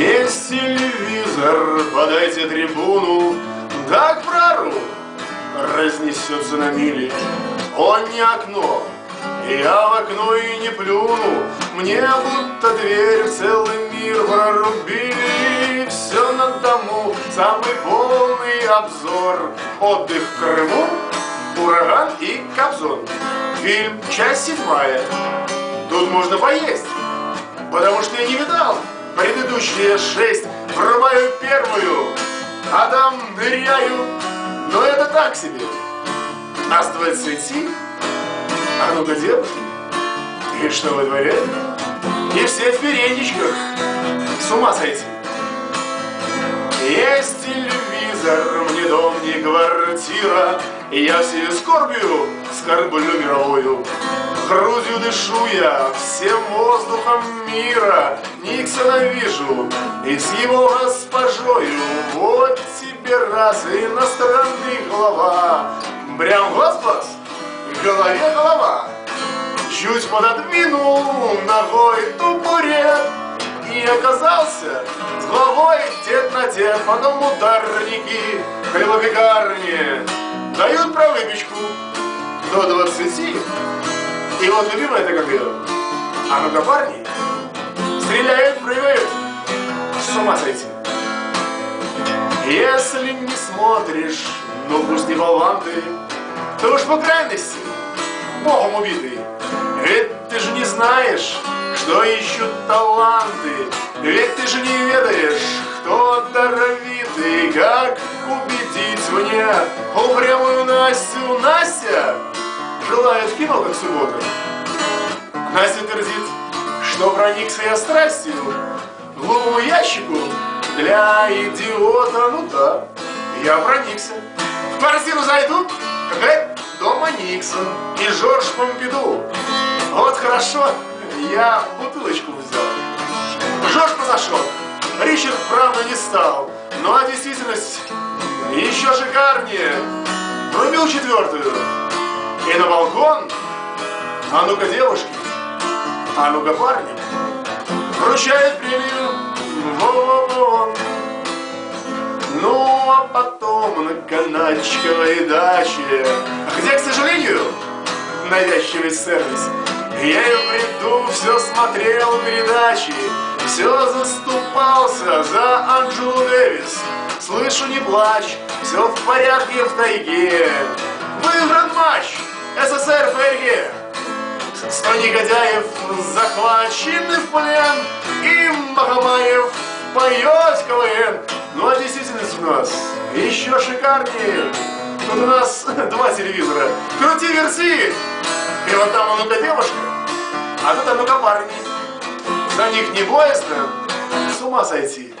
Есть телевизор, подайте трибуну, Так прору разнесется на мили. Он не окно, я в окно и не плюну, Мне будто дверь в целый мир прорубили. Все на дому, самый полный обзор. Отдых в Крыму, ураган и Кобзон. Фильм «Часть седьмая». Тут можно поесть, потому что я не видал предыдущие шесть. Врубаю первую, а там ныряю, но это так себе. А с двадцати, а ну-ка, девушки, и что вы дворяете? И все в передничках, с ума сойти. Есть телевизор, мне дом не квартира, я всею скорбью скорблю мировую. Грудью дышу я всем воздухом мира, Никсона вижу и с его госпожою. Вот тебе раз иностранный глава, Прям господ, в голове голова. Чуть пододвинул ногой тупорет И оказался с головой дед на дед. Потом ударники хлебопекарни Дают про выпечку до двадцати И вот любимая это как А ну-ка парни Стреляют, прыгают С Если не смотришь, ну пусть не болван ты То уж по крайности Богом убитый ведь ты же не знаешь, что ищут таланты. Ведь ты же не ведаешь, кто даровитый. Как убедить мне упрямую Настю? Настя желает кино, как суббота. Настя твердит, что проникся я страстью глупому ящику для идиота. Ну да, я проникся. В квартиру зайду, какая дома Никсон и Жорж Помпиду. Вот хорошо, я бутылочку взял. Жорж позашел, Ричард, правда, не стал. Ну а действительность еще шикарнее. Врубил четвертую. И на балкон, а ну-ка, девушки, а ну-ка, парни, вручает премию Вон. Ну, а потом на канатчиковой даче, где, к сожалению, навязчивый сервис, я и в все смотрел передачи, все заступался за Анджелу Дэвис. Слышу, не плачь, все в порядке в тайге. Выигран матч СССР ФРГ. Сто негодяев захвачены в плен, и Махамаев поет КВН. Ну а действительность у нас еще шикарнее. Тут у нас два телевизора. Крути, верси! И вот там ну-ка девушка, а тут ну-ка парни. За них не боязно, с ума сойти.